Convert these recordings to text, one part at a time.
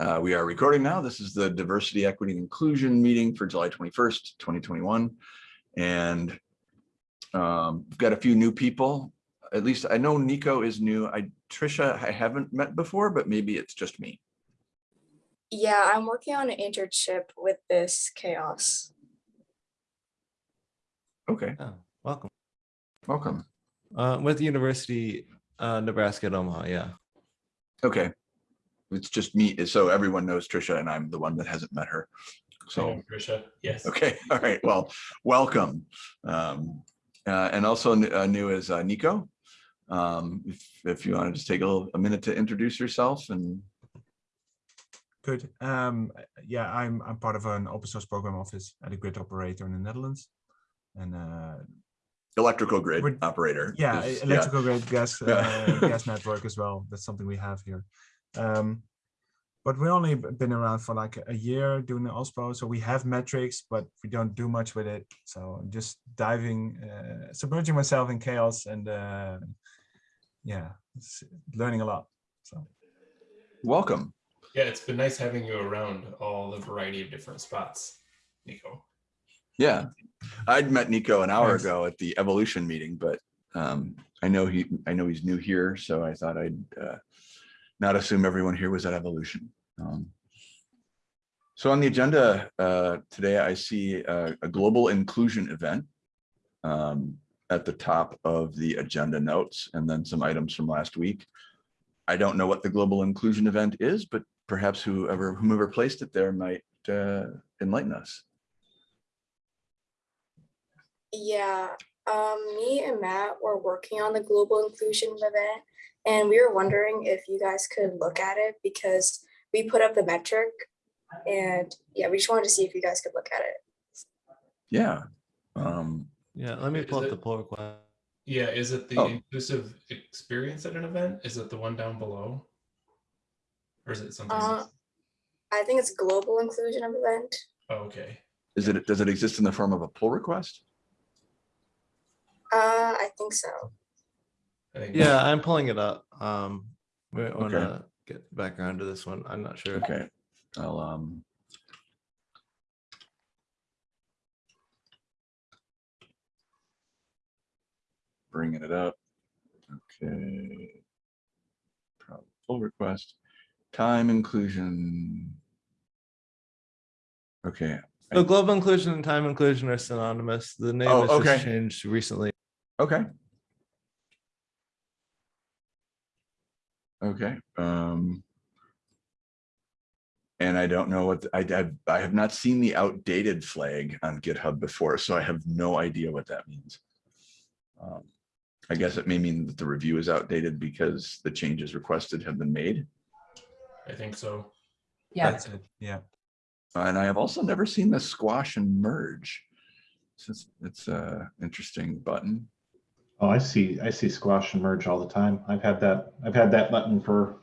Uh, we are recording now. This is the Diversity, Equity, and Inclusion meeting for July 21st, 2021. And um, we've got a few new people. At least I know Nico is new. I Trisha, I haven't met before, but maybe it's just me. Yeah, I'm working on an internship with this CHAOSS. Okay, Oh, welcome. welcome. Uh, with the University, uh, Nebraska at Omaha, yeah. Okay. It's just me. So everyone knows Trisha and I'm the one that hasn't met her. So, Trisha, yes. okay, all right, well, welcome. Um, uh, and also uh, new is uh, Nico. Um, if, if you want to just take a little, a minute to introduce yourself and, Good. Um, yeah, I'm I'm part of an open source program office at a grid operator in the Netherlands, and uh, electrical grid Would- operator. yeah, is- electrical grid gas Yeah. uh, gas network as well. That's something we have here. Um, but we've only been around for like a year doing the OSPO, so we have metrics, but we don't do much with it. So I'm just diving, uh, submerging myself in CHAOSS, and uh, yeah, learning a lot. So Welcome. Yeah, it's been nice having you around all the variety of different spots, Nico. Yeah, I'd met Nico an hour Nice. ago at the evolution meeting, but um, I know he, I know he's new here, so I thought I'd uh, not assume everyone here was at evolution. Um, So on the agenda uh, today, I see a, a global inclusion event um, at the top of the agenda notes, and then some items from last week. I don't know what the global inclusion event is, but perhaps whoever, whomever placed it there might uh, enlighten us. Yeah, um, me and Matt were working on the global inclusion event, and we were wondering if you guys could look at it because we put up the metric, and yeah, we just wanted to see if you guys could look at it. Yeah. Um, Yeah, let me pull up it- the pull request. Yeah, is it the Oh. inclusive experience at an event? Is it the one down below? Or is it something? Uh, else? I think it's global inclusion of event. Oh, okay. is it, does it exist in the form of a pull request? Uh, I think so. I think Yeah, I'm pulling it up. Um, we want Okay. to get back around to this one. I'm not sure. Okay, I'll, um. Bringing it up. Okay. Prob- Pull request, time inclusion. Okay, So global inclusion and time inclusion are synonymous. The name Oh, has okay. just changed recently. okay. Okay, um. And I don't know what, I, I, I have not seen the outdated flag on GitHub before, so I have no idea what that means. Um, I guess it may mean that the review is outdated because the changes requested have been made. I think so. Yeah, that's it. Yeah. And I have also never seen the squash and merge. So it's, it's a interesting button. Oh, I see, I see squash and merge all the time. I've had that, I've had that button for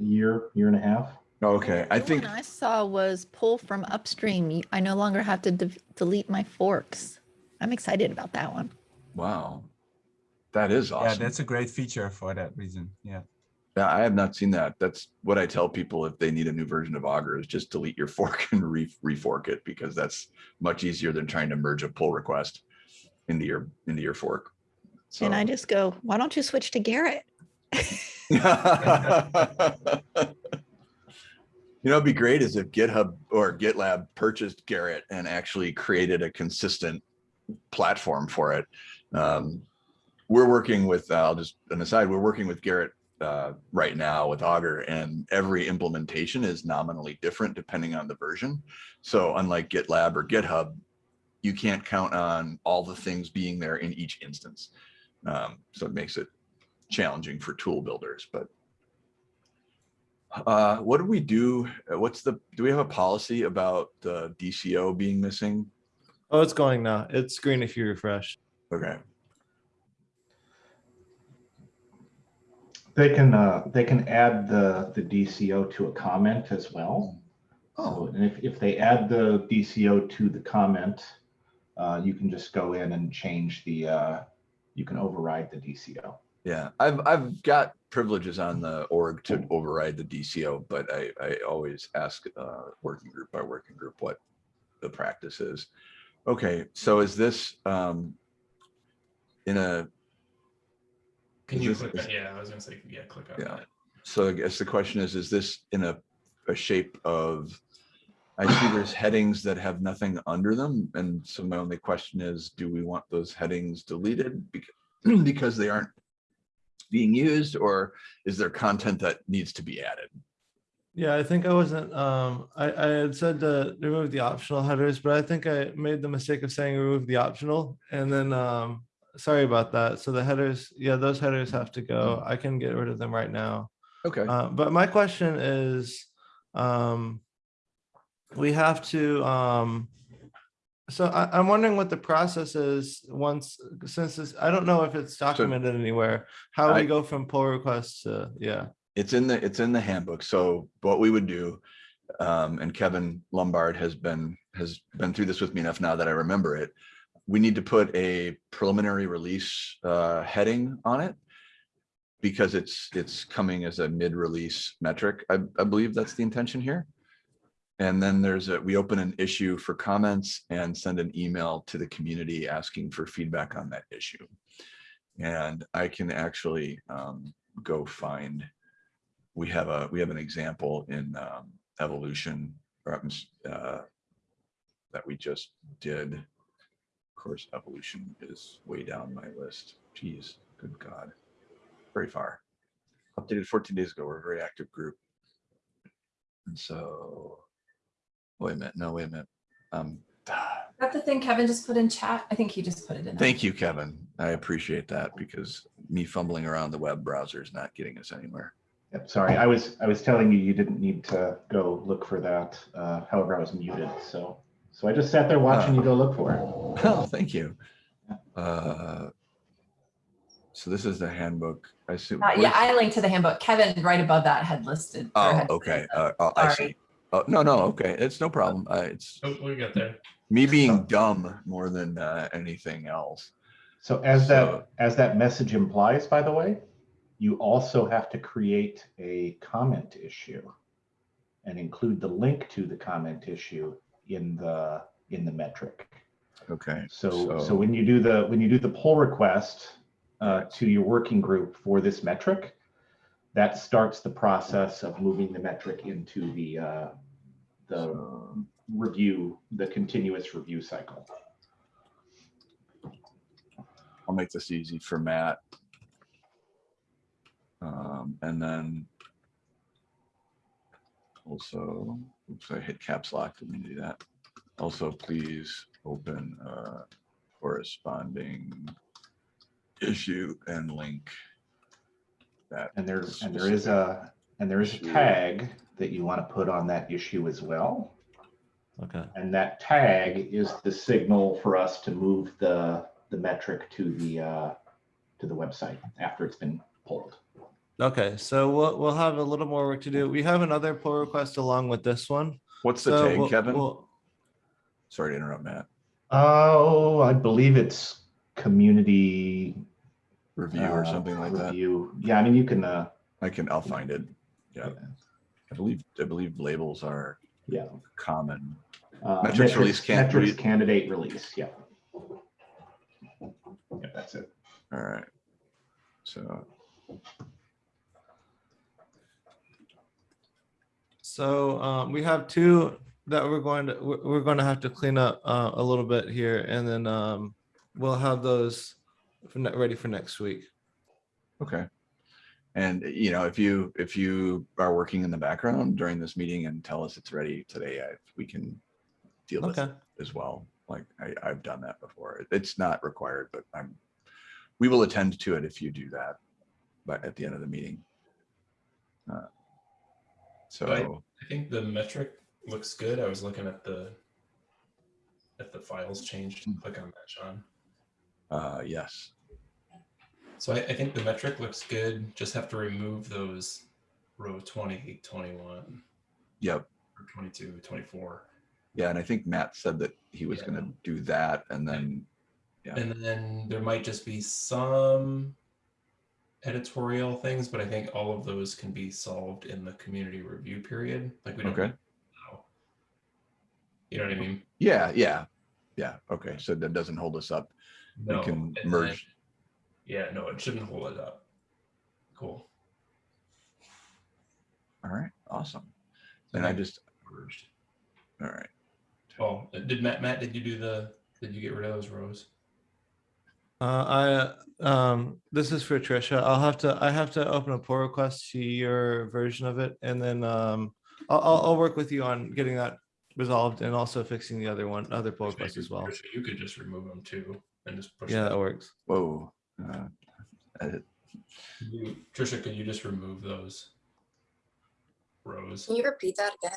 a year, year and a half. Okay, I The think, one I saw was pull from upstream. I no longer have to de- delete my forks. I'm excited about that one. wow. That is awesome. Yeah, that's a great feature for that reason. Yeah. Yeah, I have not seen that. That's what I tell people if they need a new version of Augur is just delete your fork and re refork it because that's much easier than trying to merge a pull request into your into your fork. So And I just go, why don't you switch to Gerrit? You know, it'd be great is if GitHub or GitLab purchased Gerrit and actually created a consistent platform for it. Um, we're working with, uh, I'll just an aside, we're working with Gerrit uh, right now with Augur and every implementation is nominally different depending on the version. So unlike GitLab or GitHub, you can't count on all the things being there in each instance. Um, so it makes it challenging for tool builders, but uh, what do we do? uh, What's the, do we have a policy about the DCO being missing? Oh, it's going now. It's green if you refresh. Okay, They can, uh, they can add the, the DCO to a comment as well. oh, So, and if, if they add the DCO to the comment, uh, you can just go in and change the, uh, you can override the DCO. Yeah, I've, I've got privileges on the org to override the DCO, but I, I always ask, uh, working group by working group what the practice is. Okay, so is this, um, in a, Can you this- click is- yeah, I was gonna say, yeah, click on Yeah. that. so I guess the question is, is this in a, a shape of, I see there's headings that have nothing under them. And so my only question is, do we want those headings deleted because, they aren't being used or is there content that needs to be added? Yeah, I think I wasn't, um, I, I had said to remove the optional headers, but I think I made the mistake of saying remove the optional and then, um, sorry about that. So the headers, yeah, those headers have to go. I can get rid of them right now. Okay, Uh, but my question is, um, we have to, um, so I, I'm wondering what the process is once, since this, I don't know if it's documented anywhere, how I- we go from pull requests to, yeah. it's in the, it's in the handbook. So what we would do, um, and Kevin Lumbard has been, has been through this with me enough now that I remember it. We need to put a preliminary release, uh, heading on it. Because it's, it's coming as a mid-release metric. I, I believe that's the intention here. And then there's a, we open an issue for comments and send an email to the community asking for feedback on that issue. And I can actually, um, go find we have a, we have an example in um, evolution, uh, that we just did. Of course, evolution is way down my list. Geez, good God. Very far. Updated 14 days ago. We're a very active group. And so, wait a minute, no, wait a minute. Um, That the thing Kevin just put in chat? I think he just put it in. there. thank you, Kevin. I appreciate that because me fumbling around the web browser is not getting us anywhere. Yep, sorry, I was, I was telling you, you didn't need to go look for that. Uh, however, I was muted, so, so I just sat there watching you go look for it. Oh, thank you. Uh, So this is the handbook. I see. Uh, yeah, I linked to the handbook. Kevin, right above that, had listed. Oh, had okay. said Uh, oh, I Sorry. see. Oh, no, no, okay. It's no problem. Uh, it's Oh, we got there. me being dumb more than uh, anything else. So as So- that, as that message implies, by the way, you also have to create a comment issue and include the link to the comment issue in the, in the metric. Okay. So, so when you do the, when you do the pull request uh, to your working group for this metric, that starts the process of moving the metric into the, uh, the review, the continuous review cycle. I'll make this easy for Matt. Um, and then also, oops, I hit caps lock. Didn't mean to do that. Also, please open uh corresponding issue and link that. And there's, and there is a, and there is a tag that you want to put on that issue as well. Okay. And that tag is the signal for us to move the, the metric to the, uh, to the website after it's been pulled. Okay, so we'll, we'll have a little more work to do. We have another pull request along with this one. What's the So tag, we'll- Kevin? we'll- Sorry to interrupt, Matt. Oh, I believe it's community. Review or uh, something like that. Review. Yeah, I mean, you can, uh, I can, I'll find it. Yeah. I believe, I believe labels are yeah. common. uh, Metrics release can't Metrics read- candidate release, yeah. Yeah, that's it. All right. So, So um, we have two that we're going to, we're, we're going to have to clean up uh, a little bit here and then um, we'll have those for ne- ready for next week. okay. And you know, if you, if you are working in the background during this meeting and tell us it's ready today, I, we can deal with Okay. it as well. Like I, I've done that before. It's not required, but I'm, we will attend to it if you do that, but at the end of the meeting. Uh, So, I think the metric looks good. I was looking at the at the files changed. Click on that, Sean. Uh, yes, So I, I think the metric looks good. Just have to remove those row 20, 21, yep. or 22, 24. Yeah, and I think Matt said that he was Yeah. gonna do that and then, Yeah. And then there might just be some editorial things, but I think all of those can be solved in the community review period. Like we don't. Okay. need to now. You know what I mean? Yeah, yeah, yeah. Okay, so that doesn't hold us up. We can and then- merge. Yeah, no, it shouldn't hold it up. Cool. All right, awesome. And I just, Merged. all right. Oh, did Matt, Matt, did you do the, did you get rid of those rows? Uh, I, um, this is for Trisha. I'll have to, I have to open a pull request to your version of it and then, um, I'll, I'll, I'll work with you on getting that resolved and also fixing the other one, other pull request as well. Trisha, You could just remove them too and just push. Yeah, them. that works. Whoa. uh, edit. You- Trisha, could you just remove those rows? Can you repeat that again?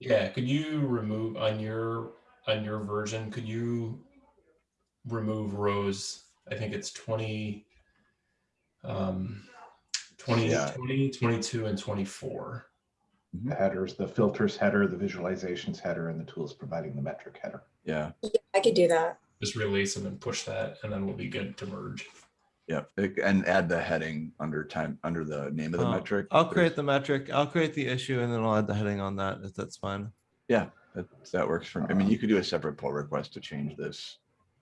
Yeah, could you remove on your, on your version, could you remove rows? I think it's twenty, um, 20, Yeah. 20, 22, and twenty-four. The headers, the filters header, the visualizations header, and the tools providing the metric header. Yeah, Yeah, I could do that. Just release them and push that, and then we'll be good to merge. yeah. And add the heading under time, under the name of the Uh, metric. I'll There's- create the metric, I'll create the issue and then I'll add the heading on that, if that's fine. Yeah, that, that works for me. I mean, you could do a separate pull request to change this.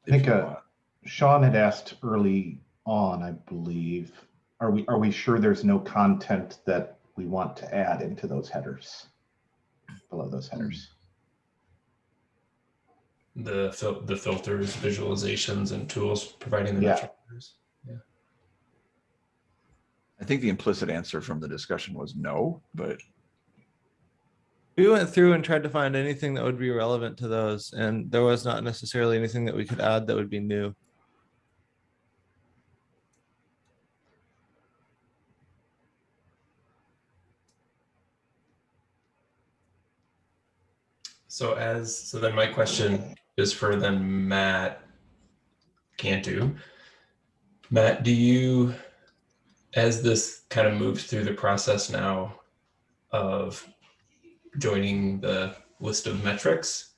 I think, if you uh, want. Sean had asked early on, I believe, are we, are we sure there's no content that we want to add into those headers? Below those headers? The fil- the filters, visualizations, and tools providing the Yeah. metric. headers. I think the implicit answer from the discussion was no, but We went through and tried to find anything that would be relevant to those, and there was not necessarily anything that we could add that would be new. So as so then my question is for then Matt Cantu. Matt, do you as this kind of moves through the process now of joining the list of metrics,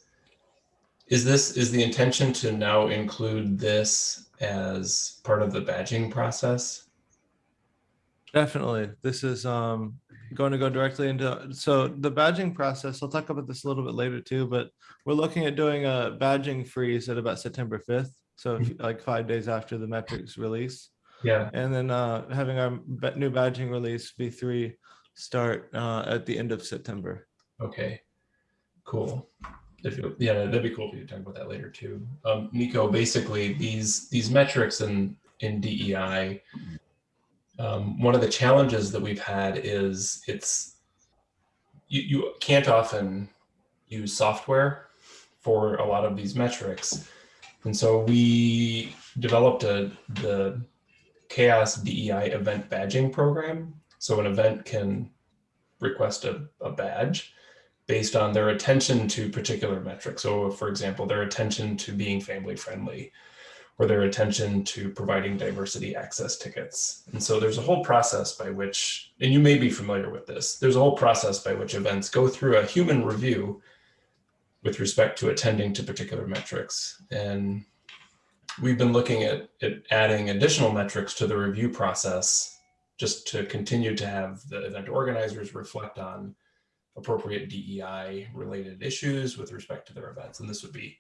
is this is the intention to now include this as part of the badging process? Definitely. This is um going to go directly into, so the badging process, I'll talk about this a little bit later too, but we're looking at doing a badging freeze at about September fifth. So if- like five days after the metrics release. Yeah. And then uh having our new badging release V three start uh at the end of September. Okay, cool. If you, yeah, that'd be cool if you talk about that later too. Um, Nico, basically these these metrics in in DEI, um, one of the challenges that we've had is it's you you can't often use software for a lot of these metrics, and so we developed a the CHAOSS DEI event badging program. So an event can request a, a badge based on their attention to particular metrics. So for example, their attention to being family friendly or their attention to providing diversity access tickets. And so there's a whole process by which, and you may be familiar with this, there's a whole process by which events go through a human review with respect to attending to particular metrics. And we've been looking at, at adding additional metrics to the review process just to continue to have the event organizers reflect on appropriate DEI related issues with respect to their events. And this would be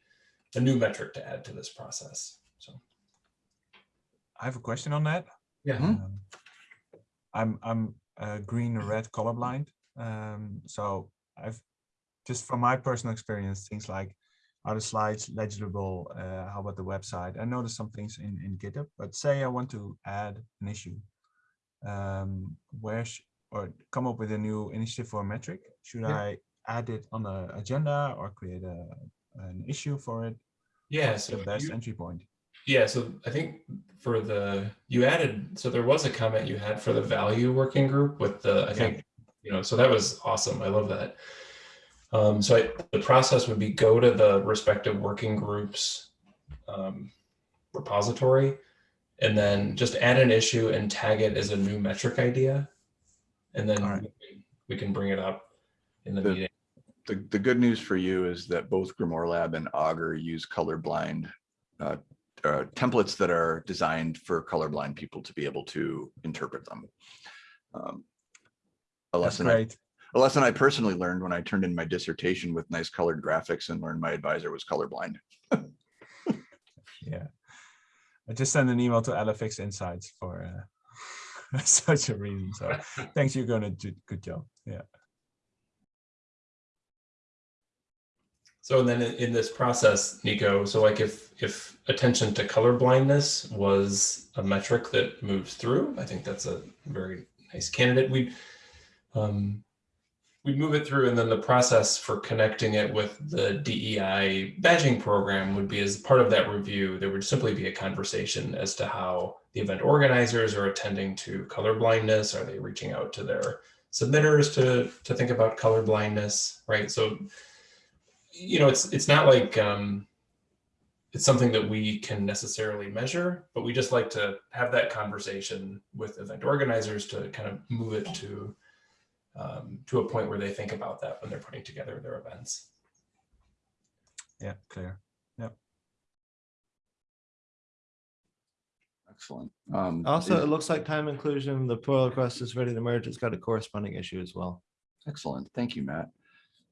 a new metric to add to this process. So, I have a question on that. yeah. Mhm. Um, I'm I'm uh, green or red colorblind, um, so I've just from my personal experience, things like are the slides legible? Uh, how about the website? I noticed some things in in GitHub, but say I want to add an issue, um, where or come up with a new initiative for a metric. Should Yeah. I add it on the agenda or create a an issue for it? Yeah. What's So the best you- entry point. Yeah, so I think for the you added so there was a comment you had for the value working group with the I think you know so that was awesome. I love that. Um, so I, the process would be go to the respective working groups um, repository, and then just add an issue and tag it as a new metric idea, and then All right. we, can, we can bring it up in the The- meeting. the, the good news for you is that both Grimoire Lab and Augur use colorblind uh, uh, templates that are designed for colorblind people to be able to interpret them. Um, A lesson, I- a lesson I personally learned when I turned in my dissertation with nice colored graphics and learned my advisor was colorblind. Yeah. I just sent an email to LFX Insights for uh, such a reason. So thanks, you're gonna do good job. Yeah. So then in, this process, Nico, so like if if attention to color blindness was a metric that moves through, I think that's a very nice candidate. We'd, um, we'd move it through and then the process for connecting it with the DEI badging program would be as part of that review, there would simply be a conversation as to how the event organizers are attending to color blindness. Are they reaching out to their submitters to, to think about color blindness, right? So, you know, it's, it's not like, um, it's something that we can necessarily measure, but we just like to have that conversation with event organizers to kind of move it to um, to a point where they think about that when they're putting together their events. Yeah, clear. Yep. Excellent. Um, Also, is- it looks like time inclusion, the pull request is ready to merge. It's got a corresponding issue as well. Excellent. Thank you, Matt.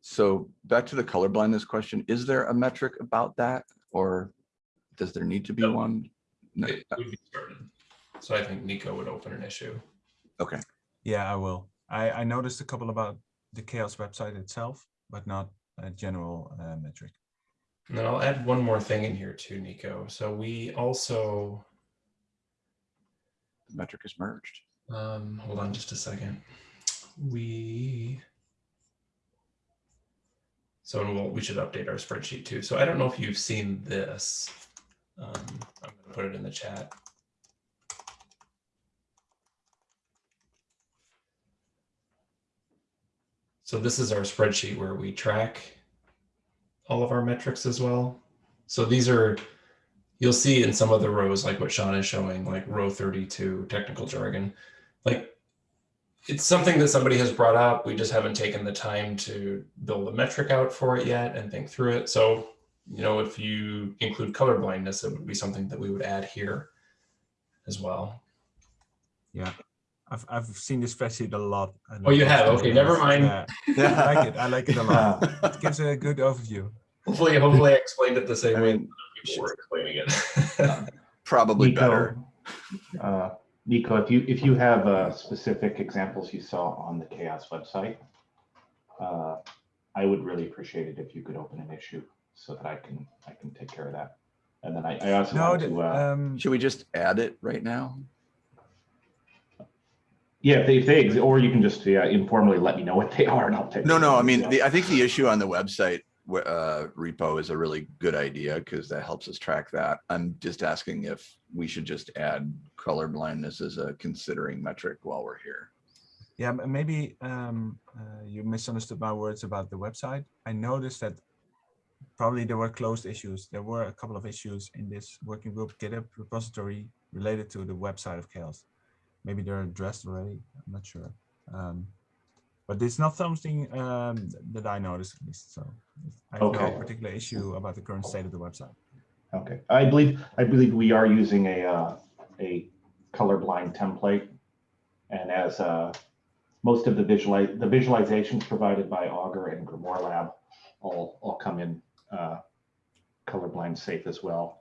So back to the color blindness question, is there a metric about that or does there need to be No. one? No. It would be started. So I think Nico would open an issue. Okay, Yeah, I will. I, I noticed a couple about the CHAOSS website itself, but not a general uh, metric. And then I'll add one more thing in here too, Nico. So we also, the metric is merged. um, hold on just a second. We, so we'll, we should update our spreadsheet too. So I don't know if you've seen this. Um, I'm gonna put it in the chat. So this is our spreadsheet where we track all of our metrics as well. So these are, you'll see in some of the rows, like what Sean is showing, like row 32, technical jargon. Like it's something that somebody has brought up. We just haven't taken the time to build a metric out for it yet and think through it. So, you know, if you include color blindness, it would be something that we would add here as well. Yeah. I've, I've seen this spreadsheet a lot. and Oh, you have? Okay, it. never mind. Yeah, I like it. I like it a lot. It gives a good overview. Hopefully, hopefully I explained it the same I way mean, people were explaining it. probably Nico, better. uh, Nico, if you, if you have uh, specific examples you saw on the CHAOSS website, uh, I would really appreciate it if you could open an issue so that I can, I can take care of that. And then I, I also No, want to, uh, um, Should we just add it right now? yeah, if they, if they, or you can just yeah, informally let me know what they are and I'll take. No, no, I mean, the. I think the issue on the website w- uh, repo is a really good idea because that helps us track that. I'm just asking if we should just add color blindness as a considering metric while we're here. Yeah, maybe um, uh, you misunderstood my words about the website. I noticed that probably there were closed issues. There were a couple of issues in this working group GitHub repository related to the website of CHAOSS. Maybe they're addressed already. I'm not sure. Um, but it's not something um, that I noticed at least. So I have no particular issue about the current state of the website. Okay, I believe, I believe we are using a, uh, a colorblind template. And as, uh, most of the visualize, the visualizations provided by Augur and Grimoire Lab all, all come in, uh, colorblind safe as well.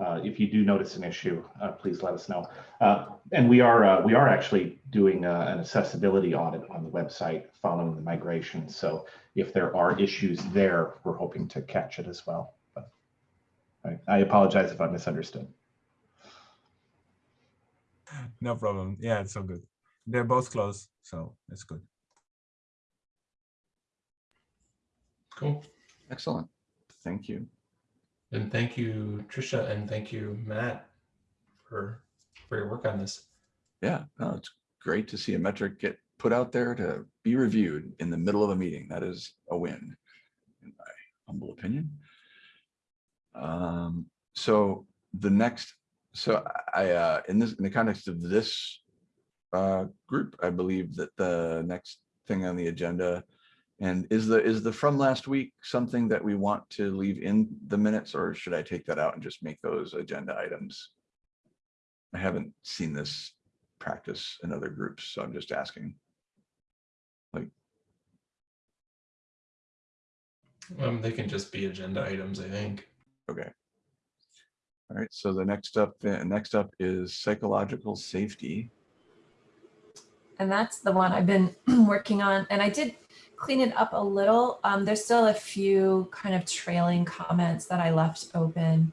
Uh, if you do notice an issue, uh, please let us know. Uh, and we are, uh, we are actually doing, uh, an accessibility audit on the website following the migration. So if there are issues there, we're hoping to catch it as well. But I, I apologize if I misunderstood. No problem. Yeah, it's all good. They're both closed, so it's good. cool. Excellent. Thank you. And thank you, Trisha, and thank you, Matt, for for your work on this. Yeah, no, it's great to see a metric get put out there to be reviewed in the middle of a meeting. That is a win, in my humble opinion. Um, so the next, so I, uh, in this, in the context of this uh, group, I believe that the next thing on the agenda And is the, is the from last week something that we want to leave in the minutes or should I take that out and just make those agenda items? I haven't seen this practice in other groups, so I'm just asking. Um, they can just be agenda items, I think. Okay. All right, so the next up, uh, next up is psychological safety. And that's the one I've been working on. And I did clean it up a little. Um, there's still a few kind of trailing comments that I left open.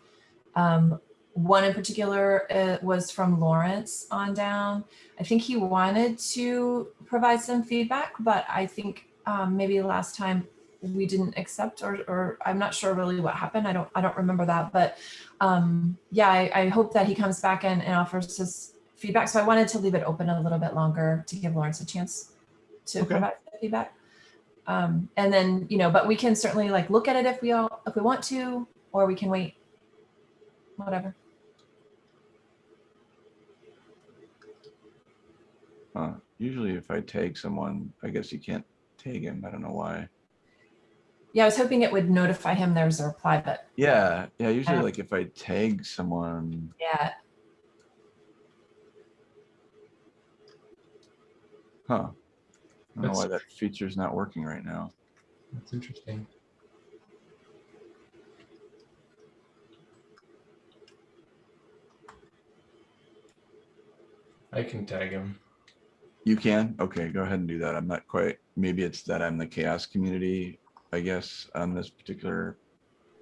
Um, one in particular uh, was from Lawrence on down. I think he wanted to provide some feedback, but I think um, maybe last time we didn't accept or, or I'm not sure really what happened. I don't I don't remember that, but um, yeah, I, I hope that he comes back and, and offers his feedback. So I wanted to leave it open a little bit longer to give Lawrence a chance to Okay. provide feedback. Um, and then, you know, but we can certainly like look at it if we all, if we want to, or we can wait, whatever. Uh, usually if I tag someone, I guess you can't tag him. I don't know why. Yeah, I was hoping it would notify him there's a reply, but Yeah, yeah, usually like if I tag someone, yeah, huh? I don't know why that feature is not working right now. That's interesting. I can tag him. You can? Okay, go ahead and do that. I'm not quite, maybe it's that I'm the CHAOSS community, I guess, on this particular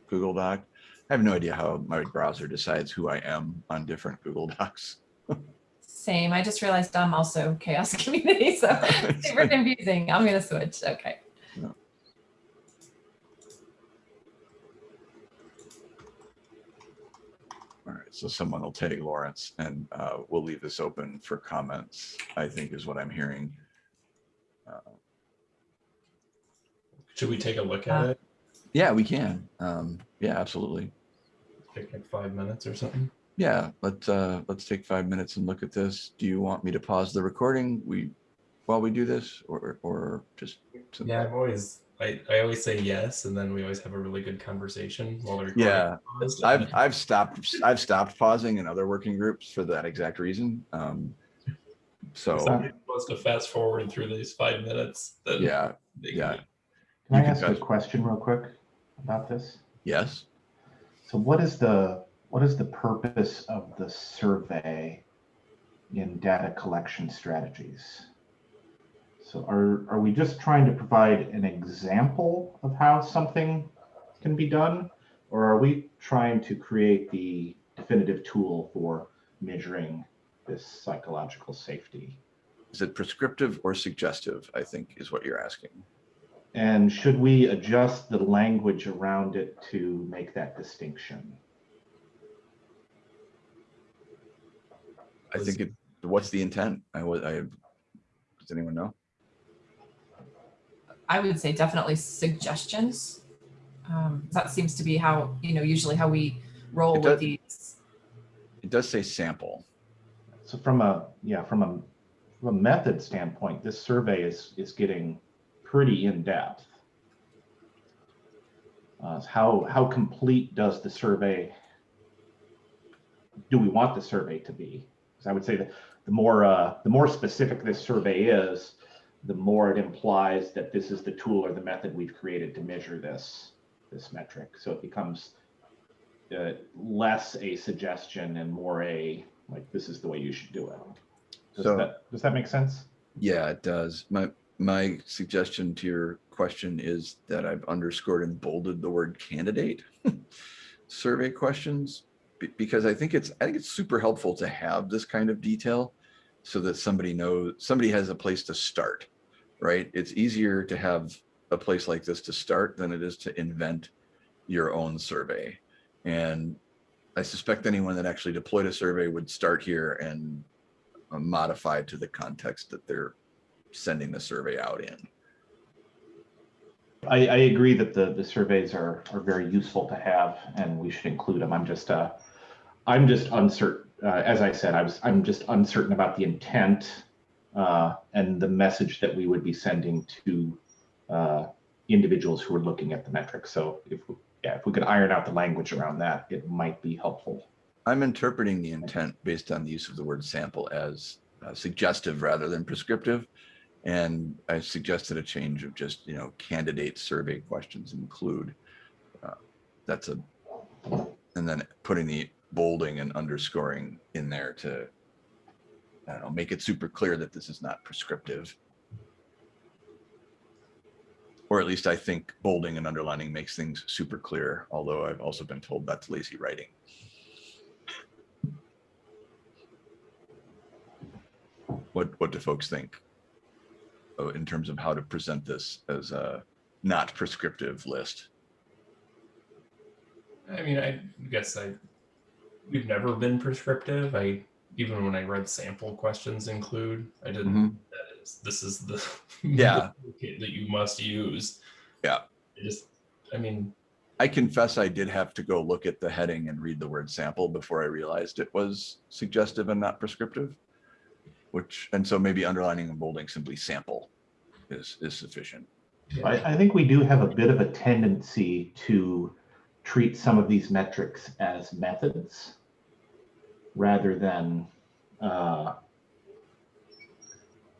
Google Doc. I have no idea how my browser decides who I am on different Google Docs. Same. I just realized I'm also CHAOSS community, so super confusing. I'm gonna switch. Okay. All right, so someone will tag Lawrence and uh, we'll leave this open for comments, I think is what I'm hearing. Uh, Should we take a look at Uh, it? Yeah, we can. Um, Yeah, absolutely. Take like five minutes or something? Yeah, let's, uh, let's take five minutes and look at this. Do you want me to pause the recording? We, while we do this or, or just? Yeah, I've always, I, I always say yes, and then we always have a really good conversation while the recording. Yeah, paused, I've, I've stopped, I've stopped pausing in other working groups for that exact reason. Um, So, If somebody wants to fast forward through these five minutes, then. yeah, they can yeah. do. Can I You can ask a question real quick about this? yes. So what is the, what is the purpose of the survey in data collection strategies? So are, are we just trying to provide an example of how something can be done? Or are we trying to create the definitive tool for measuring this psychological safety? Is it prescriptive or suggestive, I think is what you're asking. And should we adjust the language around it to make that distinction? I think it, what's the intent? I would, I, does anyone know? I would say definitely suggestions. Um, that seems to be how, you know, usually how we roll It with these. It does say sample. So from a, yeah, from a, from a method standpoint, this survey is, is getting pretty in-depth. Uh, how, how complete does the survey, do we want the survey to be? I would say that the more, uh, the more specific this survey is, the more it implies that this is the tool or the method we've created to measure this, this metric. So it becomes uh, less a suggestion and more a, like, this is the way you should do it. Does So- that, does that make sense? Yeah, it does. My, my suggestion to your question is that I've underscored and bolded the word candidate survey questions because I think it's, I think it's super helpful to have this kind of detail so that somebody knows, somebody has a place to start, right? It's easier to have a place like this to start than it is to invent your own survey. And I suspect anyone that actually deployed a survey would start here and uh, modify to the context that they're sending the survey out in. I, I agree that the, the surveys are, are very useful to have and we should include them. I'm just, uh, I'm just uncertain, uh, as I said, I was, I'm just uncertain about the intent uh, and the message that we would be sending to, uh, individuals who are looking at the metrics. So if, yeah, if we could iron out the language around that, it might be helpful. I'm interpreting the intent based on the use of the word sample as uh, suggestive rather than prescriptive. And I suggested a change of just, you know, candidate survey questions include. uh, That's a, and then putting the bolding and underscoring in there to, I don't know, make it super clear that this is not prescriptive. Or at least I think bolding and underlining makes things super clear, although I've also been told that's lazy writing. What, what do folks think? Oh, in terms of how to present this as a not prescriptive list? I mean, I guess I we've never been prescriptive. I even when I read sample questions include, I didn't. Mhm. That is, this is the Yeah. that you must use. Yeah. I just, I mean, I confess I did have to go look at the heading and read the word sample before I realized it was suggestive and not prescriptive. Which, and so maybe underlining and bolding simply sample is, is sufficient. I, I think we do have a bit of a tendency to treat some of these metrics as methods rather than uh,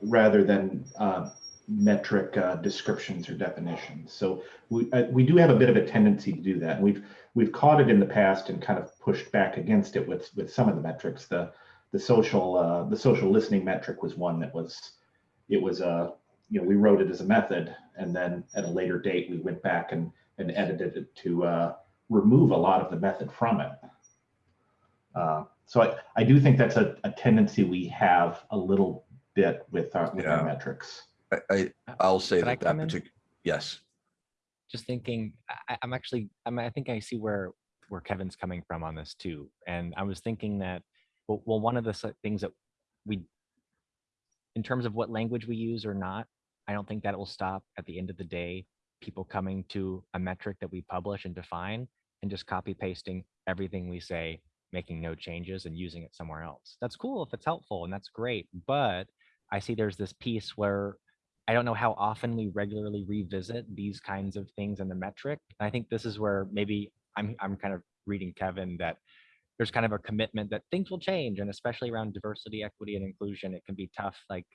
rather than uh, metric uh, descriptions or definitions. So we uh, we do have a bit of a tendency to do that. We've we've caught it in the past and kind of pushed back against it with with some of the metrics. The the social uh, the social listening metric was one that was it was a you know we wrote it as a method and then at a later date we went back and and edited it to uh, remove a lot of the method from it. Uh, so I, I do think that's a, a tendency we have a little bit with our, with Yeah. our metrics. I, I, I'll say Could I that that particular, yes, just thinking I, i'm actually I'm, i think i see where where kevin's coming from on this too and i was thinking that well, well one of the things that we in terms of what language we use or not i don't think that will stop at the end of the day people coming to a metric that we publish and define and just copy pasting everything we say making no changes and using it somewhere else that's cool if it's helpful and that's great but i see there's this piece where I don't know how often we regularly revisit these kinds of things in the metric. And I think this is where maybe I'm I'm kind of reading Kevin that there's kind of a commitment that things will change, and especially around diversity, equity, and inclusion, it can be tough. Like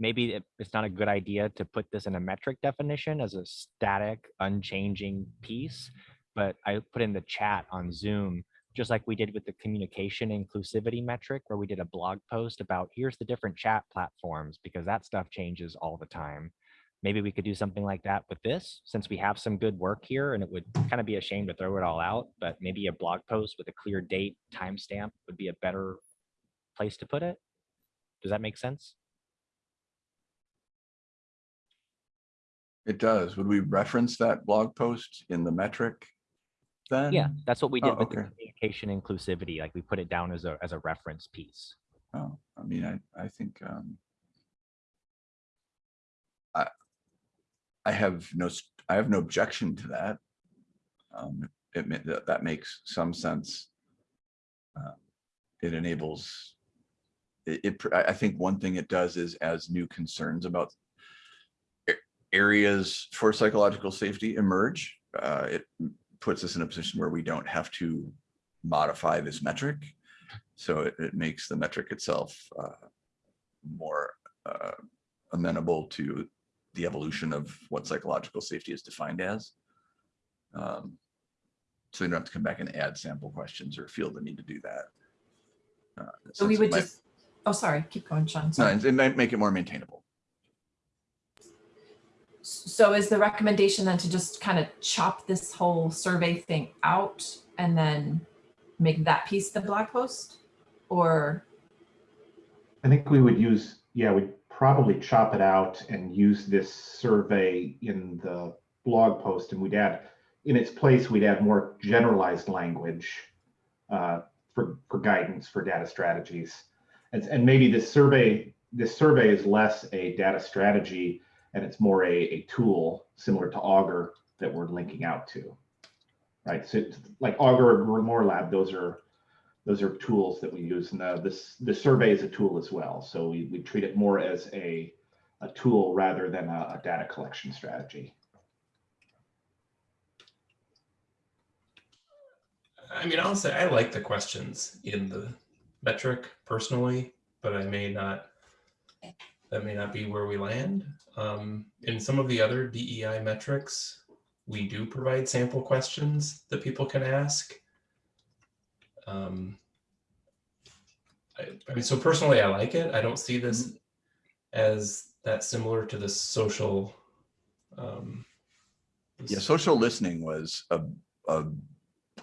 maybe it's not a good idea to put this in a metric definition as a static, unchanging piece. But I put in the chat on Zoom just like we did with the communication inclusivity metric, where we did a blog post about here's the different chat platforms, because that stuff changes all the time. Maybe we could do something like that with this, since we have some good work here, and it would kind of be a shame to throw it all out, but maybe a blog post with a clear date timestamp would be a better place to put it. Does that make sense? It does. Would we reference that blog post in the metric? Then? Yeah, that's what we Oh, did with the okay. communication inclusivity. Like we put it down as a as a reference piece. Oh, I mean, I, I think, um, I, I have no, I have no objection to that. Um, it, that, that makes some sense. Uh, It enables, it, it, I, think one thing it does is as new concerns about areas for psychological safety emerge, uh, it puts us in a position where we don't have to modify this metric. So it, it makes the metric itself uh, more uh, amenable to the evolution of what psychological safety is defined as. Um, So you don't have to come back and add sample questions or feel the need to do that. Uh, So we would might- just, oh, sorry, keep going, Sean. No, Sorry. it might make it more maintainable. So is the recommendation then to just kind of chop this whole survey thing out and then make that piece the blog post? Or, I think we would use, yeah, we'd probably chop it out and use this survey in the blog post and we'd add, in its place, we'd add more generalized language uh, for, for guidance for data strategies. And, and maybe this survey, this survey is less a data strategy and it's more a, a tool similar to Augur that we're linking out to, right? So like Augur or More Lab, those are those are tools that we use, and the, this the survey is a tool as well. So we, we treat it more as a a tool rather than a, a data collection strategy. I mean, I'll say I like the questions in the metric personally, but I may not that may not be where we land. Um, in some of the other DEI metrics, we do provide sample questions that people can ask. Um, I, I mean, so personally, I like it. I don't see this as that similar to the social. Um, Yeah, social listening was a, a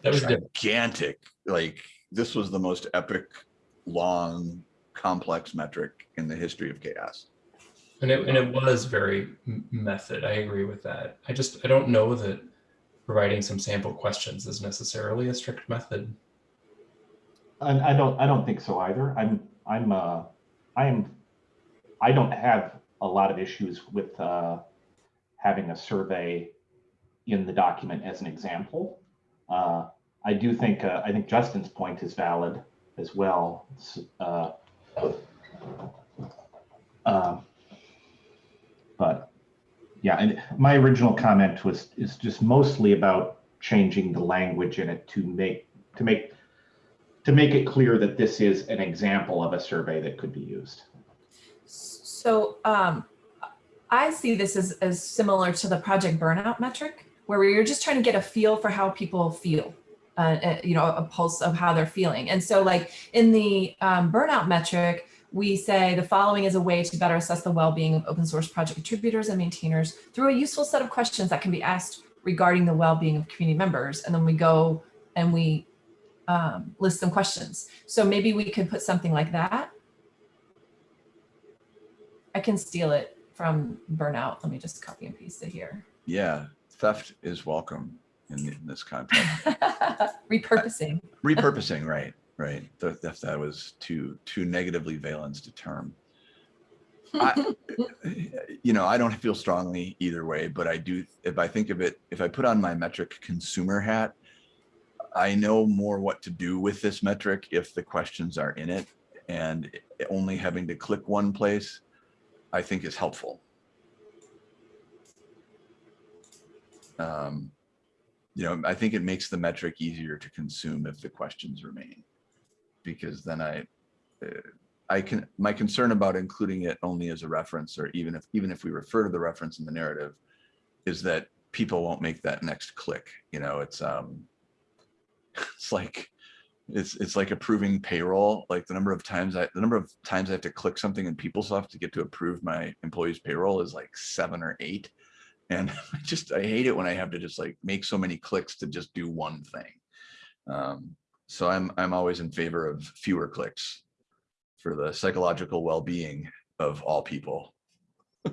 that was different. gigantic, like, this was the most epic, long, complex metric in the history of CHAOSS. And it, and it was very method. I agree with that. I just, I don't know that providing some sample questions is necessarily a strict method. And I don't, I don't think so either. I'm, I'm, uh, I am, I don't have a lot of issues with, uh, having a survey in the document as an example. Uh, I do think, uh, I think Justin's point is valid as well. Uh, um, But, yeah, and my original comment was, is just mostly about changing the language in it to make, to make to make it clear that this is an example of a survey that could be used. So um, I see this as, as similar to the project burnout metric, where you're just trying to get a feel for how people feel, uh, you know, a pulse of how they're feeling. And so like in the um, burnout metric, we say the following is a way to better assess the well-being of open source project contributors and maintainers through a useful set of questions that can be asked regarding the well-being of community members. And then we go and we um, list some questions. So maybe we could put something like that. I can steal it from burnout. Let me just copy and paste it here. Yeah, theft is welcome in in this context. Repurposing. Repurposing, right, right. If that was too, too negatively valenced a term. I- You know, I don't feel strongly either way, but I do, if I think of it, if I put on my metric consumer hat, I know more what to do with this metric if the questions are in it and only having to click one place, I think is helpful. Um, you know, I think it makes the metric easier to consume if the questions remain. Because then I, uh, I can, my concern about including it only as a reference, or even if, even if we refer to the reference in the narrative, is that people won't make that next click, you know, it's, um, it's like, it's, it's like approving payroll, like the number of times I, the number of times I have to click something in PeopleSoft to get to approve my employees payroll is like seven or eight. And I just, I hate it when I have to just like make so many clicks to just do one thing. Um, so I'm, I'm always in favor of fewer clicks for the psychological well-being of all people. Uh,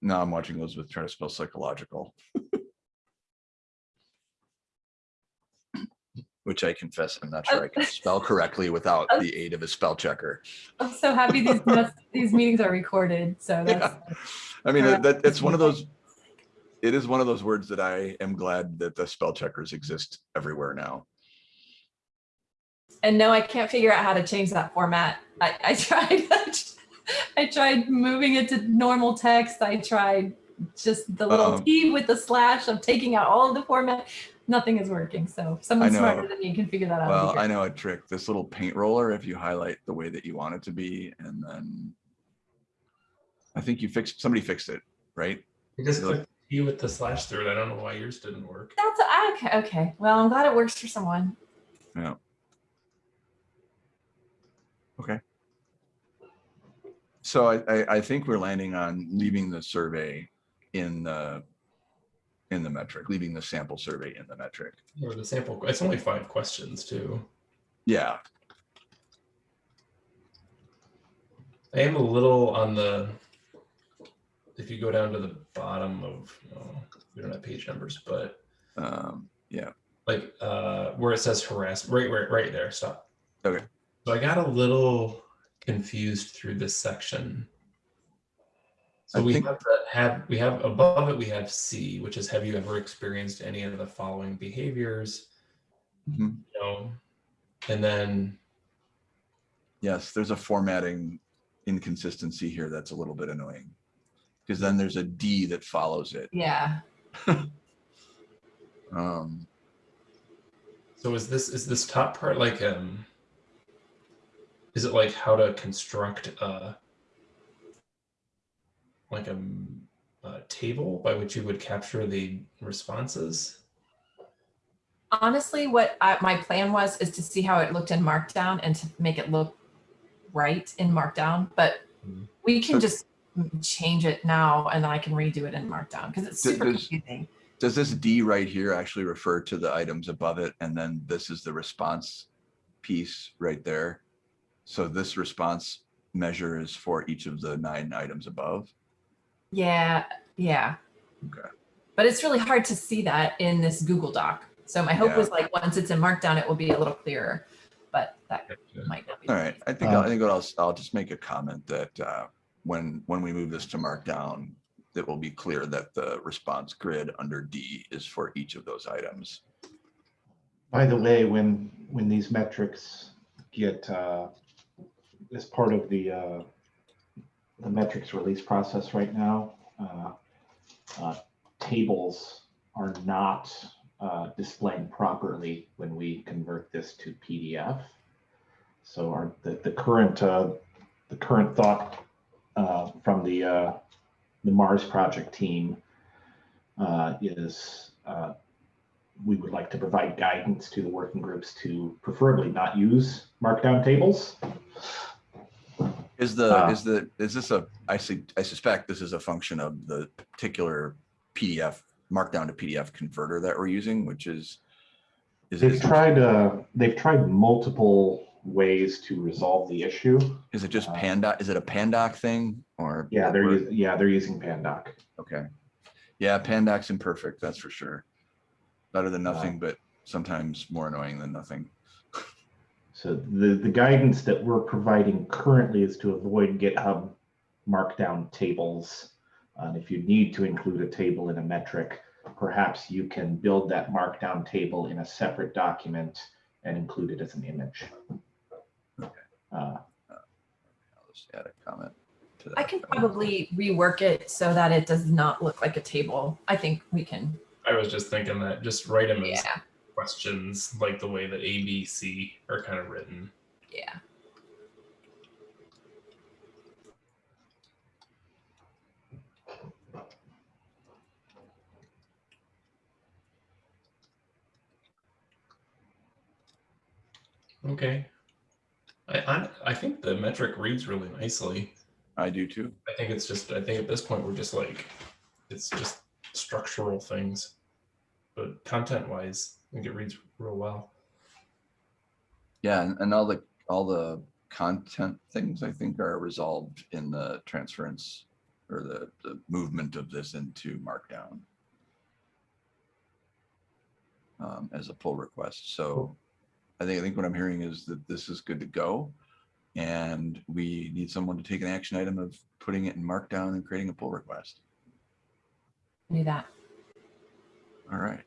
Now I'm watching Elizabeth try to spell psychological. Which I confess, I'm not sure I can spell correctly without the aid of a spell checker. I'm so happy these these meetings are recorded. So that's Yeah. I mean, that, that- it's one of those, it is one of those words that I am glad that the spell checkers exist everywhere now. and no, I can't figure out how to change that format. I, I tried. I tried moving it to normal text. I tried just the little Um, T with the slash of taking out all of the format. Nothing is working. So if someone know. smarter than me can figure that out. Well. I know a trick, this little paint roller, if you highlight the way that you want it to be, and then I think you fixed, somebody fixed it, right? You just Really? click T with the slash through it. I don't know why yours didn't work. That's okay. Okay. Well, I'm glad it works for someone. Yeah. Okay. So I, I, I think we're landing on leaving the survey in the, in the metric, leaving the sample survey in the metric. Or the sample, it's only five questions too. Yeah, I am a little on the, if you go down to the bottom of, oh, we don't have page numbers, but um, yeah, like uh, where it says harass, right, right, right there, stop. Okay. So I got a little confused through this section. So I we think- have, the- have, we have above it, we have C, which is, have you ever experienced any of the following behaviors? Mhm. You know, and then yes, there's a formatting inconsistency here that's a little bit annoying. Because then there's a D that follows it. Yeah. Um, So is this is this top part like um is it like how to construct a like a table by which you would capture the responses? Honestly, what I, my plan was is to see how it looked in Markdown and to make it look right in Markdown. But Mhm. we can So- just change it now, and then I can redo it in Markdown because it's super there's- confusing. does this D right here actually refer to the items above it? And then this is the response piece right there. So this response measure is for each of the nine items above. Yeah, yeah. Okay. But it's really hard to see that in this Google Doc. So my hope Yeah. was like once it's in Markdown, it will be a little clearer. But that might not be. All right. the. I think, I'll- I Uh, think what I'll, s- I'll just make a comment that uh, when, when we move this to Markdown, it will be clear that the response grid under D is for each of those items. By the way, when, when these metrics get, uh, as part of the, uh, the metrics release process right now, uh, uh, tables are not uh, displaying properly when we convert this to PDF. So our, the, the current, uh, the current thought uh, from the, uh, the Mars project team is we would like to provide guidance to the working groups to preferably not use markdown tables. Is the, Uh, is the, is this a, I see, I suspect this is a function of the particular PDF, Markdown to PDF converter that we're using, which is, is They've it, tried, uh, they've tried multiple ways to resolve the issue. is it just uh, Panda, is it a Pandoc thing or? Yeah, they're, or- yeah, they're using Pandoc. Okay. Yeah, Pandoc's imperfect, that's for sure. Better than Uh, nothing, but sometimes more annoying than nothing. So the, the guidance that we're providing currently is to avoid GitHub markdown tables. And if you need to include a table in a metric, perhaps you can build that markdown table in a separate document and include it as an image. Okay. Uh, I'll just add a comment to that. I can probably rework it so that it does not look like a table. I think we can. I was just thinking that just write them as Yeah, questions like the way that A, B, C are kind of written. yeah. Okay. I, I I think the metric reads really nicely. I do too. I think it's just I think at this point we're just like it's just structural things. But content wise, I think it reads real well. Yeah, and, and all the, all the content things I think are resolved in the transference or the, the movement of this into Markdown. Um, as a pull request. So I think, I think what I'm hearing is that this is good to go. And we need someone to take an action item of putting it in Markdown and creating a pull request. Do that. All right.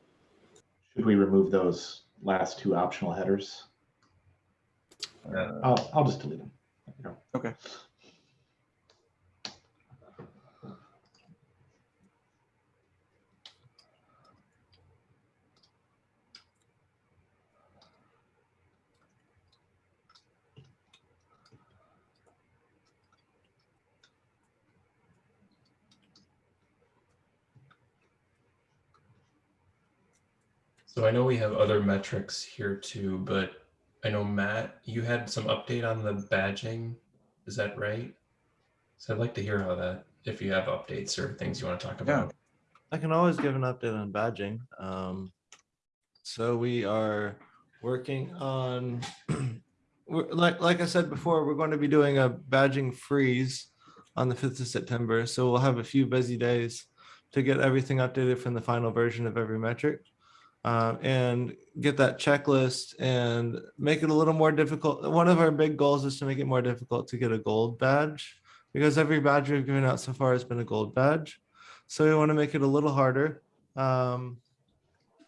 Should we remove those last two optional headers? Uh, I'll, I'll just delete them. There you go. Okay. So I know we have other metrics here too, but I know Matt, you had some update on the badging. Is that right? So I'd like to hear how that, if you have updates or things you want to talk about. Yeah. I can always give an update on badging. Um, so we are working on, we're- like, like I said before, we're going to be doing a badging freeze on the 5th of September. So we'll have a few busy days to get everything updated from the final version of every metric. Uh, and get that checklist and make it a little more difficult. One of our big goals is to make it more difficult to get a gold badge because every badge we've given out so far has been a gold badge. So we want to make it a little harder. Um,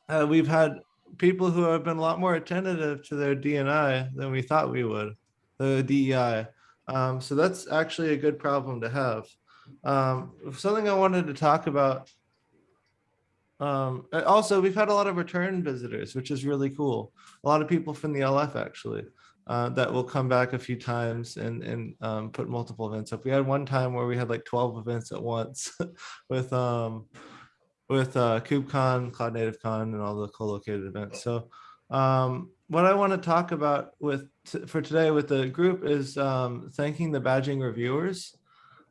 uh, we've had people who have been a lot more attentive to their DNI than we thought we would, the DEI. Um, so that's actually a good problem to have. Um, something I wanted to talk about. Um, also, we've had a lot of return visitors, which is really cool. A lot of people from the LF actually uh, that will come back a few times and and um, put multiple events up. We had one time where we had like 12 events at once with um with uh KubeCon, Cloud Native Con, and all the co-located events. So um, what I want to talk about with for today with the group is um, thanking the badging reviewers.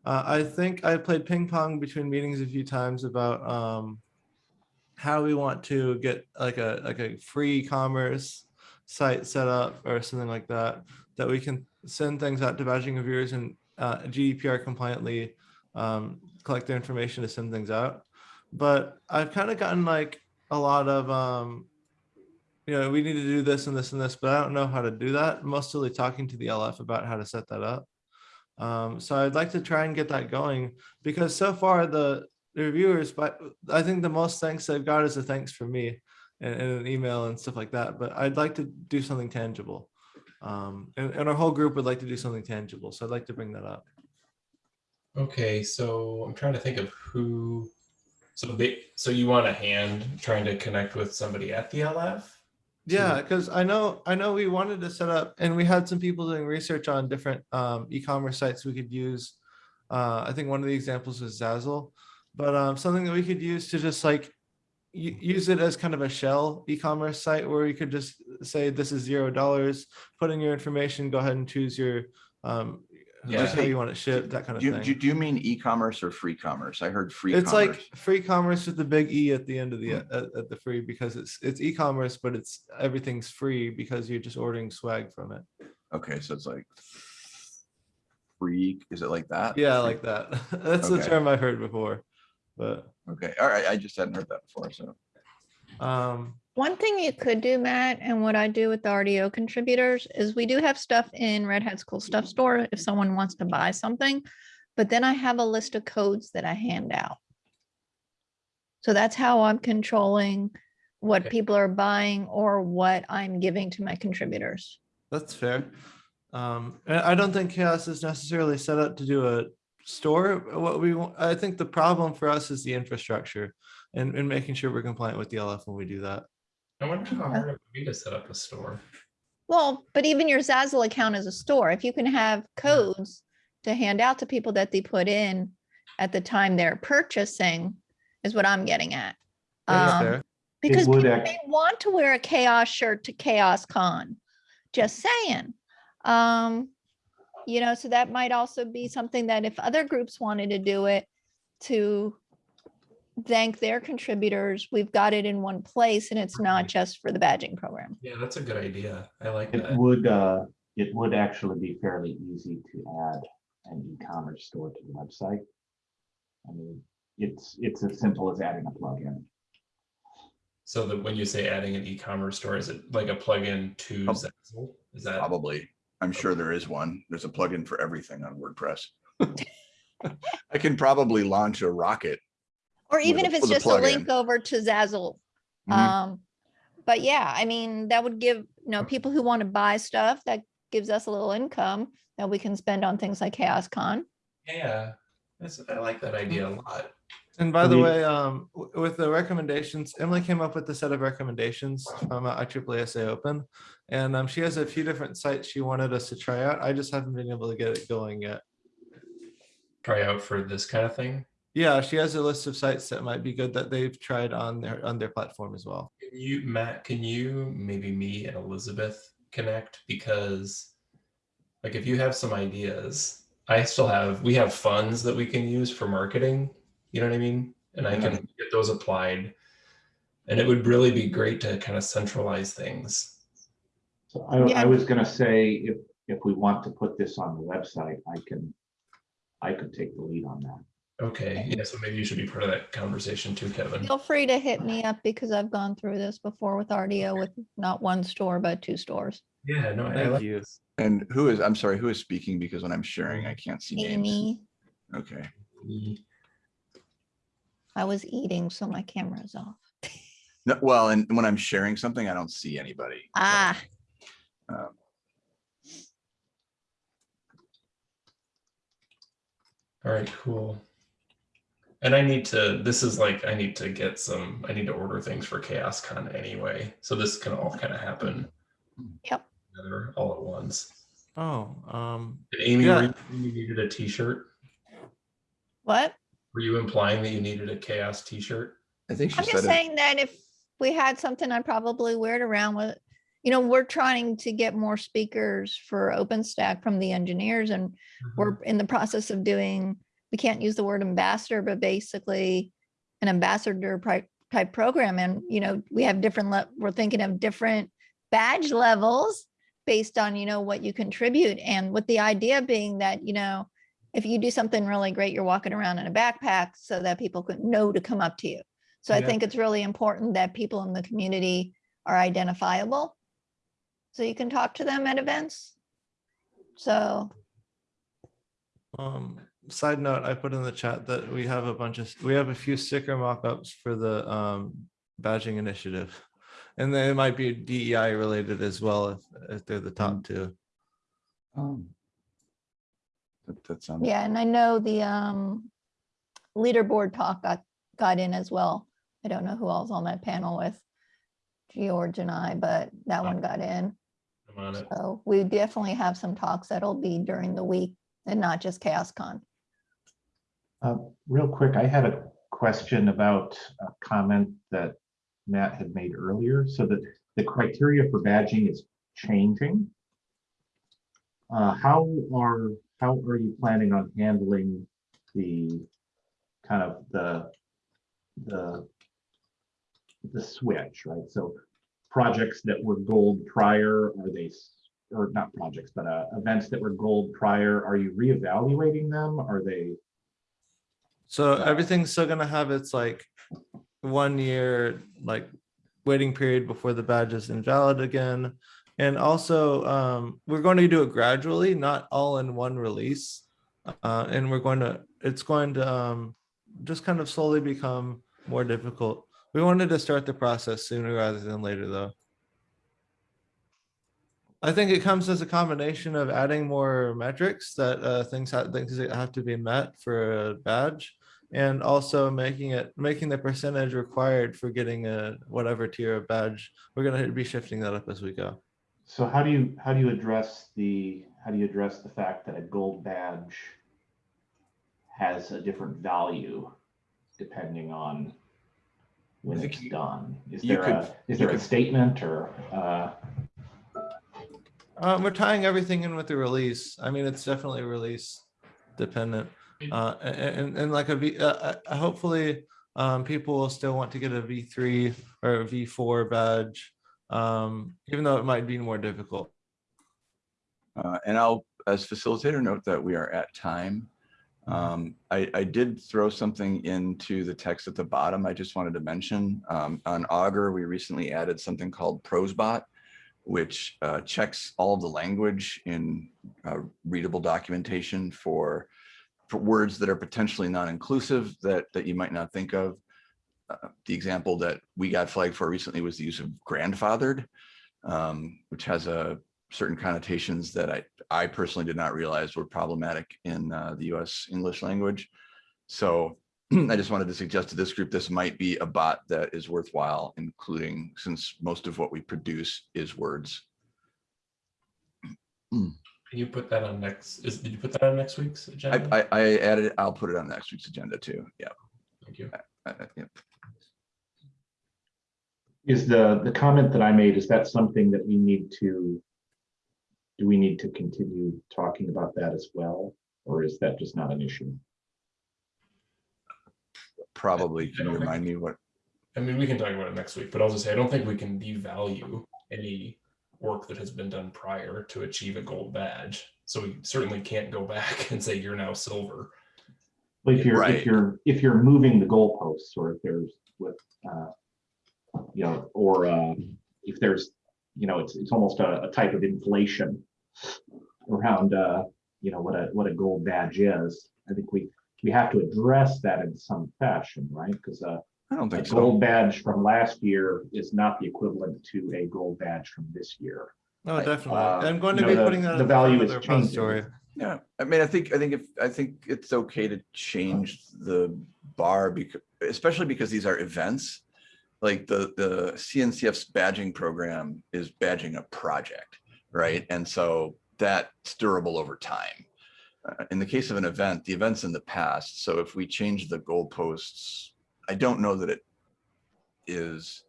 Uh, I think I played ping pong between meetings a few times about um, how we want to get like a like a free commerce site set up or something like that that we can send things out to badging reviewers and uh, GDPR compliantly um, collect their information to send things out. But I've kind of gotten like a lot of um, you know, we need to do this and this and this, but I don't know how to do that. Mostly talking to the LF about how to set that up. Um, so I'd like to try and get that going because so far the, the reviewers, but I think the most thanks they've got is a thanks from me and, and an email and stuff like that. But I'd like to do something tangible. Um, and, and our whole group would like to do something tangible. So I'd like to bring that up. Okay, so I'm trying to think of who. So they, so you want a hand trying to connect with somebody at the LF? Yeah, because I know I know we wanted to set up, and we had some people doing research on different um, e-commerce sites we could use. Uh, I think one of the examples was Zazzle, but um, something that we could use to just like use it as kind of a shell e-commerce site where you could just say this is zero dollars, put in your information, go ahead and choose your um, just how you want it shipped, that kind of Do thing. do you- do you mean e-commerce or free commerce? I heard free it's commerce. like free commerce with the big E at the end of the Hmm. at, at the free because it's it's e-commerce, but it's everything's free because you're just ordering swag from it. Okay, so it's like free, is it like that? Yeah, Free- like that. That's the term I've heard before. But Okay, all right, I just hadn't heard that before, so. um One thing you could do, Matt, and what I do with the RDO contributors is we do have stuff in Red hat's cool Stuff Store if someone wants to buy something. But then I have a list of codes that I hand out. So that's how I'm controlling what Okay. people are buying or what I'm giving to my contributors. that's fair. Um I don't think CHAOSS is necessarily set up to do a store. What we want, I think the problem for us is the infrastructure and, and making sure we're compliant with the LF when we do that. I wonder how hard it would be to set up a store. Well, but even your Zazzle account is a store. If you can have codes to hand out to people that they put in at the time they're purchasing is what I'm getting at. Um. Because people act- may want to wear a CHAOSS shirt to CHAOSScon. Just saying. Um, you know, so that might also be something that if other groups wanted to do it to thank their contributors, we've got it in one place and it's not just for the badging program. Yeah, that's a good idea. I like It that. would, uh, it would actually be fairly easy to add an e-commerce store to the website. I mean, it's, it's as simple as adding a plugin. So that when you say adding an e-commerce store, is it like a plugin to Oh. Zazzle? Is that? Probably. I'm sure there is one. There's a plugin for everything on WordPress. I can probably launch a rocket. Or even a- if it's with a just a link over to Zazzle. Mhm. Um, but yeah, I mean, that would give, you know, people who want to buy stuff, that gives us a little income that we can spend on things like CHAOSScon. Yeah, that's, I like that idea a lot. And by the We- way, um, with the recommendations, Emily came up with a set of recommendations from uh, IEEE Open. And um, she has a few different sites she wanted us to try out. I just haven't been able to get it going yet. Try out for this kind of thing. Yeah, she has a list of sites that might be good that they've tried on their on their platform as well. Can you, Matt, can you, maybe me and Elizabeth connect? Because like if you have some ideas, I still have, we have funds that we can use for marketing. You know what I mean? And I can mm-hmm. get those applied. And it would really be great to kind of centralize things. So I, Yeah. I was gonna say, if, if we want to put this on the website, I can, I could take the lead on that. Okay, yeah, so maybe you should be part of that conversation too, Kevin. Feel free to hit me up because I've gone through this before with RDO with not one store, but two stores. Yeah, no, I Thank like you. And who is, I'm sorry, who is speaking? Because when I'm sharing, I can't see names. Amy, Okay. I was eating, so my camera's off. No, well, and when I'm sharing something, I don't see anybody. so, Ah, um, All right, cool. And I need to, this is like, I need to get some, I need to order things for CHAOSScon anyway. So this can all kind of happen. Yep. Together all at once. Oh, um, Did Amy, Yeah. were you saying you needed a t-shirt? What? Were you implying that you needed a CHAOSS t-shirt? I think she I'm just it. saying that if we had something, I'd probably wear it around with, you know, we're trying to get more speakers for OpenStack from the engineers and we're mm-hmm. in the process of doing, we can't use the word ambassador, but basically an ambassador type program. And, you know, we have different, le- we're thinking of different badge levels based on, you know, what you contribute. And with the idea being that, you know, if you do something really great, you're walking around in a backpack so that people could know to come up to you. So I think it's really important that people in the community are identifiable. So you can talk to them at events. So, Um, side note, I put in the chat that we have a bunch of, we have a few sticker mock-ups for the um badging initiative. And they might be DEI related as well if if they're the top two. Um, That, that sounds. yeah, and I know the um leaderboard talk got, got in as well. I don't know who else on that panel with George and I, but that one got in. I'm on it. So we definitely have some talks that'll be during the week and not just CHAOSScon. Uh, Real quick, I had a question about a comment that Matt had made earlier, so that the criteria for badging is changing. Uh, How are, how are you planning on handling the kind of the, the, the switch, right? So projects that were gold prior, are they, or not projects, but uh, events that were gold prior, are you reevaluating them? Are they? So everything's still gonna have its like one year, like waiting period before the badge is invalid again. And also, um, we're going to do it gradually, not all in one release. Uh, and we're going to, it's going to, um, just kind of slowly become more difficult. We wanted to start the process sooner rather than later, though. I think it comes as a combination of adding more metrics that, uh, things have, things that have to be met for a badge and also making it making the percentage required for getting a whatever tier of badge we're going to be shifting that up as we go So how do you, how do you address the, how do you address the fact that a gold badge has a different value depending on when it's you- done? Is there could- a, is you there a statement or, uh, um, we're tying everything in with the release. I mean it's definitely release dependent uh, a- a- and, and like a v uh, uh, uh, hopefully um, people will still want to get a v3 or a v4 badge um, even though it might be more difficult Uh, and I'll, as facilitator, note that we are at time. Um, I, I did throw something into the text at the bottom. I just wanted to mention, um, on Augur, we recently added something called Prosbot, which, uh, checks all of the language in, uh, readable documentation for, for words that are potentially non-inclusive that, that you might not think of. Uh, The example that we got flagged for recently was the use of grandfathered, um, which has a certain connotations that I, I personally did not realize were problematic in uh, the US English language. So I just wanted to suggest to this group, this might be a bot that is worthwhile, including since most of what we produce is words. Can you put that on next, is, did you put that on next week's agenda? I, I added, it. I'll put it on next week's agenda too. Yeah. Thank you. Uh, uh, yeah. Is the, the comment that I made, is that something that we need to, do we need to continue talking about that as well? Or is that just not an issue? Probably, can you don't think- remind me what, I mean, we can talk about it next week, but I'll just say, I don't think we can devalue any work that has been done prior to achieve a gold badge. So we certainly can't go back and say you're now silver. But if you're, Right. if you're, if you're moving the goalposts, or if there's with, uh, you know, or, uh, if there's, you know, it's, it's almost a, a type of inflation around, uh, you know, what a, what a gold badge is. I think we, we have to address that in some fashion, right? Because, uh, I don't a think so. gold badge from last year is not the equivalent to a gold badge from this year. no I- definitely uh, i'm going to you be know, the- putting that the in value the is repository changing. Yeah, I mean, I think, I think if, I think it's okay to change the bar because, especially because these are events. Like the, the CNCF's badging program is badging a project, right? And so that's durable over time. Uh, In the case of an event, the event's in the past, so if we change the goalposts, I don't know that it is.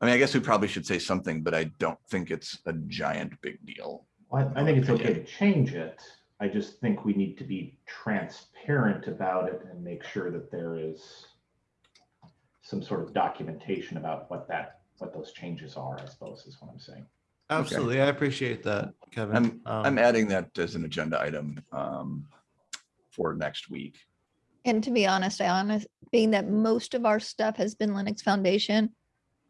I mean, I guess we probably should say something, but I don't think it's a giant big deal. Well, I I think it's okay to change it. I just think we need to be transparent about it and make sure that there is some sort of documentation about what that, what those changes are, I suppose, is what I'm saying. Absolutely. I appreciate that, Kevin. I'm, I'm Um, adding that as an agenda item um, for next week. And to be honest, I honest, being that most of our stuff has been Linux Foundation,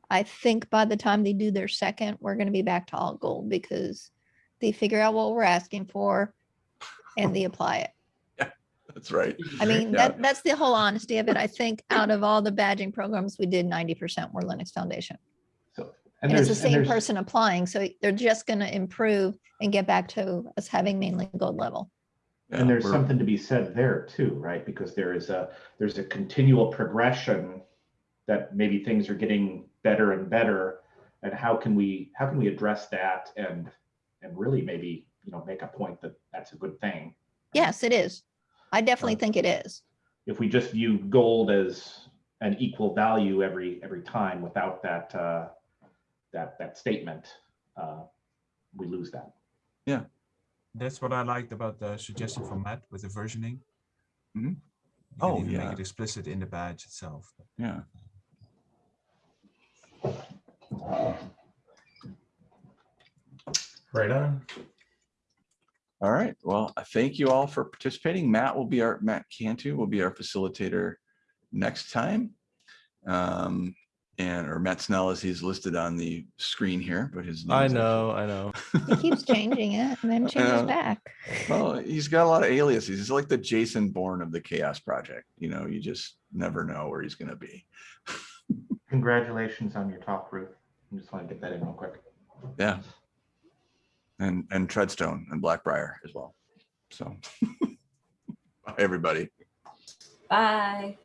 I think by the time they do their second, we're gonna be back to all gold because they figure out what we're asking for and they apply it. That's right. I mean, Yeah. that, that's the whole honesty of it. I think out of all the badging programs we did, ninety percent were Linux Foundation. So. And it's the same person applying, so they're just gonna improve and get back to us having mainly gold level. Yeah, And there's something to be said there too, right? Because there is a, there's a continual progression that maybe things are getting better and better. And how can we, how can we address that and, and really maybe, you know, make a point that that's a good thing? Yes, it is. I definitely Uh, think it is. If we just view gold as an equal value every, every time without that, uh, that, that statement, uh, we lose that. Yeah, that's what I liked about the suggestion from Matt with the versioning. Mhm. You can Oh, even yeah. Make it explicit in the badge itself. Yeah. Right on. All right. Well, I thank you all for participating. Matt will be our, Matt Cantu will be our facilitator next time. Um, and, or Matt Snell as he's listed on the screen here, but his. name I is actually- know, I know. He keeps changing it and then know. changes back. Well, he's got a lot of aliases. He's like the Jason Bourne of the CHAOSS Project. You know, you just never know where he's gonna be. Congratulations on your talk, Ruth. I just want to get that in real quick. Yeah. And, and Treadstone and Blackbriar as well. So. Bye, everybody. Bye.